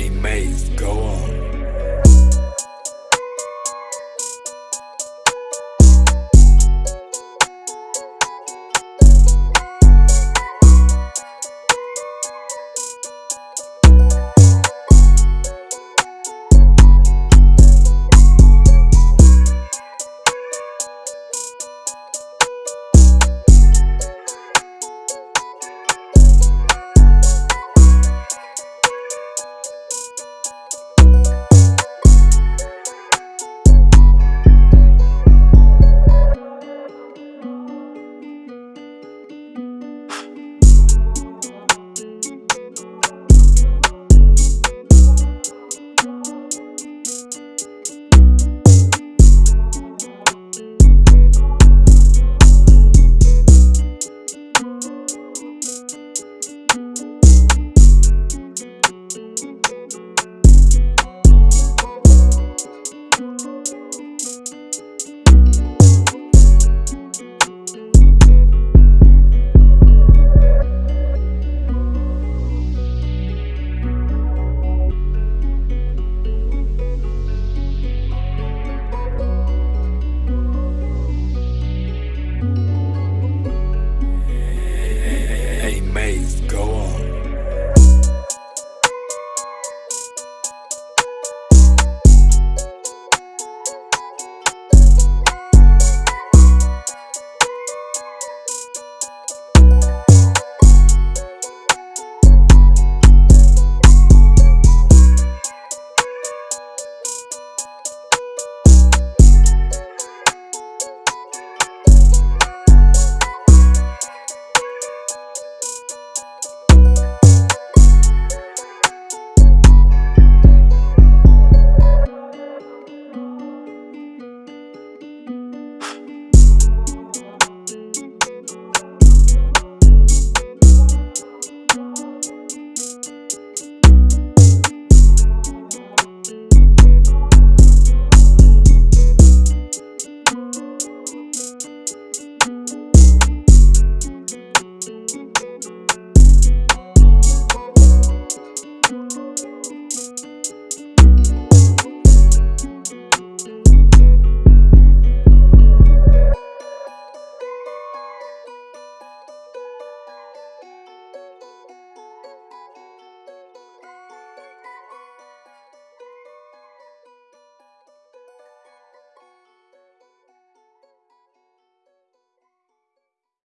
Hey, Maze, go on.